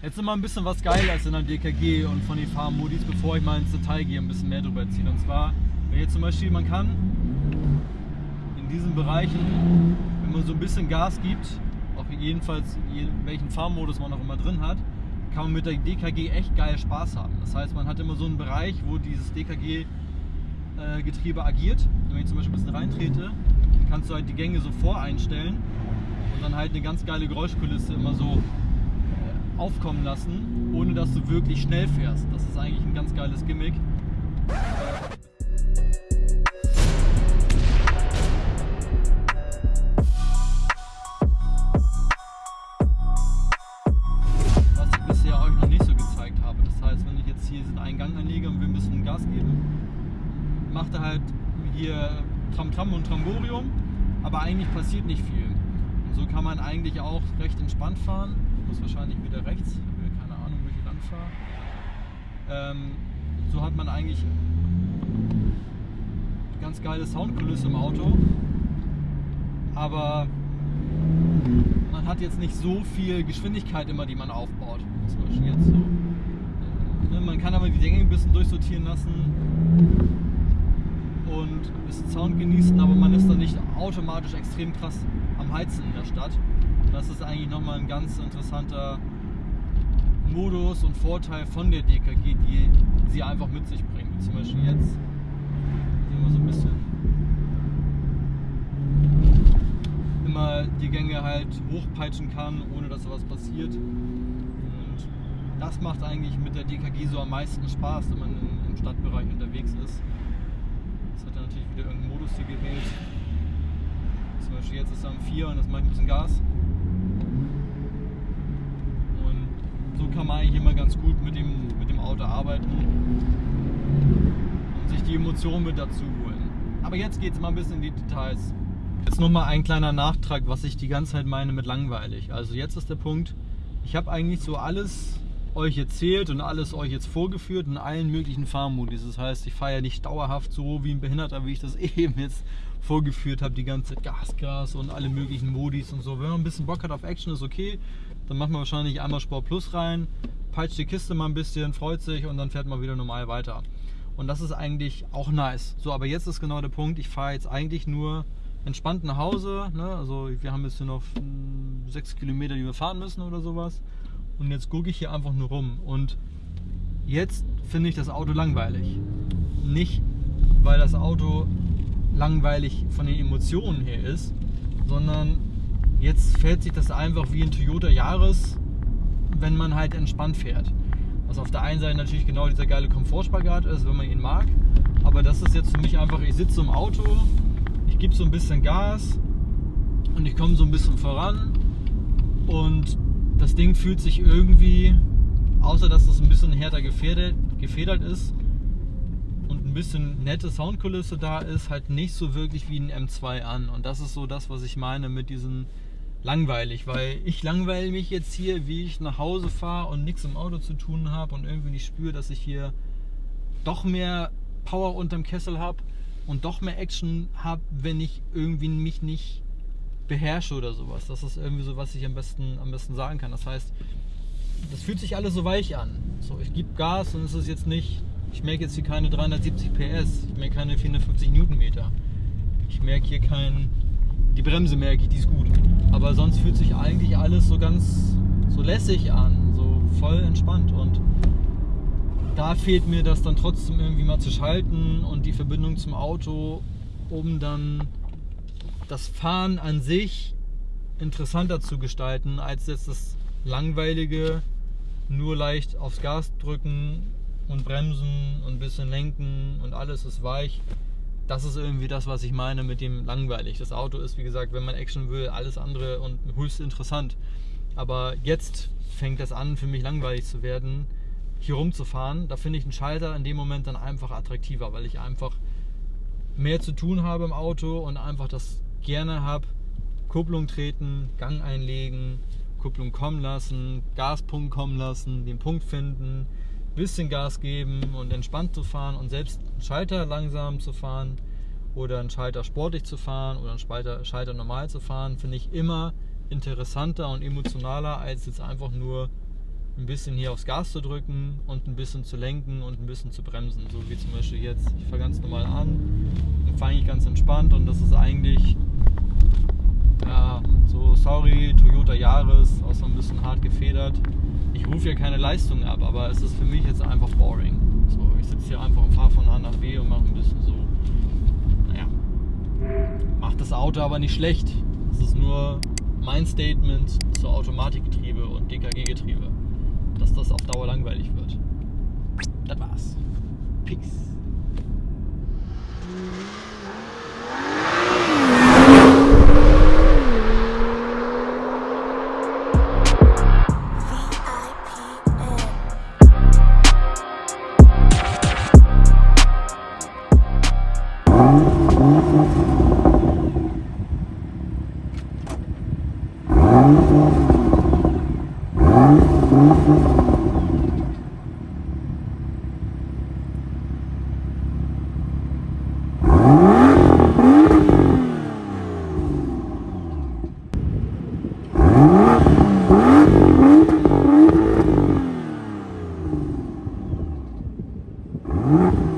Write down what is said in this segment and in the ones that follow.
Jetzt immer ein bisschen was Geiles in der DKG und von den Fahrmodis, bevor ich mal ins Detail gehe, ein bisschen mehr drüber ziehe. Und zwar, wenn jetzt zum Beispiel, man kann in diesen Bereichen, wenn man so ein bisschen Gas gibt, auch jedenfalls welchen Fahrmodus man auch immer drin hat, kann man mit der DKG echt geil Spaß haben. Das heißt, man hat immer so einen Bereich, wo dieses DKG-Getriebe äh, agiert. Wenn ich zum Beispiel ein bisschen reintrete, kannst du halt die Gänge so voreinstellen und dann halt eine ganz geile Geräuschkulisse immer so aufkommen lassen, ohne dass du wirklich schnell fährst. Das ist eigentlich ein ganz geiles Gimmick. Was ich bisher euch noch nicht so gezeigt habe. Das heißt, wenn ich jetzt hier diesen Eingang anlege und will ein bisschen Gas geben, macht er halt hier Tram-Tram und Tramborium, aber eigentlich passiert nicht viel. Und so kann man eigentlich auch recht entspannt fahren muss wahrscheinlich wieder rechts, keine Ahnung, wo ich lang fahre. Ähm, so hat man eigentlich ganz geile Soundkulisse im Auto, aber man hat jetzt nicht so viel Geschwindigkeit immer, die man aufbaut. Zum Beispiel jetzt so. Ne, man kann aber die Dinge ein bisschen durchsortieren lassen und ein bisschen Sound genießen, aber man ist dann nicht automatisch extrem krass am Heizen in der Stadt. Das ist eigentlich nochmal ein ganz interessanter Modus und Vorteil von der DKG, die sie einfach mit sich bringt. Zum Beispiel jetzt sehen wir so ein bisschen immer die Gänge halt hochpeitschen kann, ohne dass was passiert. Und das macht eigentlich mit der DKG so am meisten Spaß, wenn man im Stadtbereich unterwegs ist. Jetzt hat er natürlich wieder irgendeinen Modus hier gewählt. Zum Beispiel jetzt ist er am 4 und das macht ein bisschen Gas. So kann man eigentlich immer ganz gut mit dem, mit dem Auto arbeiten und sich die Emotionen mit dazu holen. Aber jetzt geht es mal ein bisschen in die Details. Jetzt nochmal ein kleiner Nachtrag, was ich die ganze Zeit meine mit langweilig. Also jetzt ist der Punkt, ich habe eigentlich so alles euch erzählt und alles euch jetzt vorgeführt in allen möglichen Fahrmodis. Das heißt, ich fahre ja nicht dauerhaft so wie ein Behinderter, wie ich das eben jetzt vorgeführt habe, die ganze Zeit Gas, Gas und alle möglichen Modis und so. Wenn man ein bisschen Bock hat auf Action, ist okay. Dann macht man wahrscheinlich einmal Sport Plus rein, peitscht die Kiste mal ein bisschen, freut sich und dann fährt man wieder normal weiter. Und das ist eigentlich auch nice. So, aber jetzt ist genau der Punkt, ich fahre jetzt eigentlich nur entspannt nach Hause. Ne? Also wir haben jetzt noch hm, sechs Kilometer, die wir fahren müssen oder sowas. Und jetzt gucke ich hier einfach nur rum. Und jetzt finde ich das Auto langweilig. Nicht, weil das Auto langweilig von den Emotionen her ist, sondern Jetzt fährt sich das einfach wie ein Toyota Yaris, wenn man halt entspannt fährt. Was auf der einen Seite natürlich genau dieser geile Komfortspagat ist, wenn man ihn mag. Aber das ist jetzt für mich einfach, ich sitze im Auto, ich gebe so ein bisschen Gas und ich komme so ein bisschen voran. Und das Ding fühlt sich irgendwie, außer dass es ein bisschen härter gefedert, gefedert ist und ein bisschen nette Soundkulisse da ist, halt nicht so wirklich wie ein M2 an. Und das ist so das, was ich meine mit diesen langweilig, weil ich langweile mich jetzt hier, wie ich nach Hause fahre und nichts im Auto zu tun habe und irgendwie nicht spüre, dass ich hier doch mehr Power unterm Kessel habe und doch mehr Action habe, wenn ich irgendwie mich nicht beherrsche oder sowas. Das ist irgendwie so, was ich am besten, am besten sagen kann. Das heißt, das fühlt sich alles so weich an. So, ich gebe Gas und es ist jetzt nicht, ich merke jetzt hier keine 370 PS, ich merke keine 450 Newtonmeter. Ich merke hier kein, die Bremse merke ich, die ist gut. Aber sonst fühlt sich eigentlich alles so ganz so lässig an, so voll entspannt. Und da fehlt mir das dann trotzdem irgendwie mal zu schalten und die Verbindung zum Auto, um dann das Fahren an sich interessanter zu gestalten, als jetzt das langweilige, nur leicht aufs Gas drücken und bremsen und ein bisschen lenken und alles ist weich das ist irgendwie das, was ich meine mit dem langweilig. Das Auto ist, wie gesagt, wenn man Action will, alles andere und höchst interessant. Aber jetzt fängt das an, für mich langweilig zu werden, hier rumzufahren. Da finde ich einen Schalter in dem Moment dann einfach attraktiver, weil ich einfach mehr zu tun habe im Auto und einfach das gerne habe. Kupplung treten, Gang einlegen, Kupplung kommen lassen, Gaspunkt kommen lassen, den Punkt finden, bisschen Gas geben und entspannt zu fahren und selbst einen Schalter langsam zu fahren oder einen Schalter sportlich zu fahren oder einen Schalter, Schalter normal zu fahren, finde ich immer interessanter und emotionaler, als jetzt einfach nur ein bisschen hier aufs Gas zu drücken und ein bisschen zu lenken und ein bisschen zu bremsen. So wie zum Beispiel jetzt. Ich fahre ganz normal an, dann fahre ich ganz entspannt und das ist eigentlich, ja, so sorry, Toyota Yaris, auch so ein bisschen hart gefedert. Ich rufe ja keine Leistung ab, aber es ist für mich jetzt einfach boring. So, ich sitze hier einfach und fahre von A nach B und mache ein bisschen so, naja, macht das Auto aber nicht schlecht. Es ist nur mein Statement zu Automatikgetriebe und DKG-Getriebe dass das auf Dauer langweilig wird. Das war's. Peace. Mm-hmm.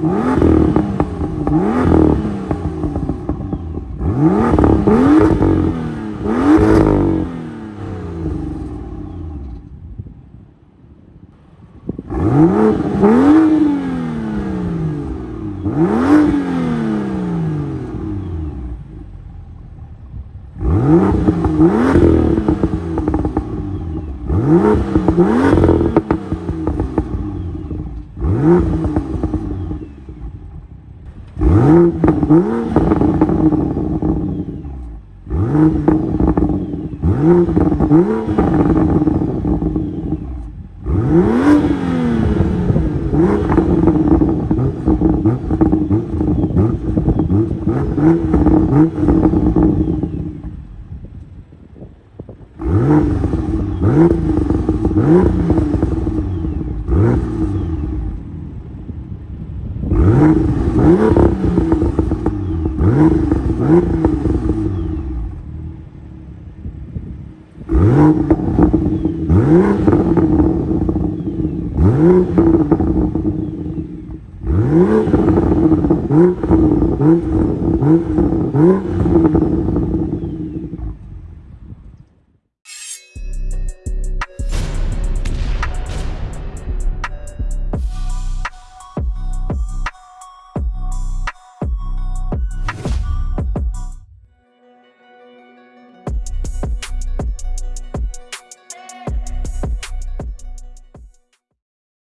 Mm-hmm.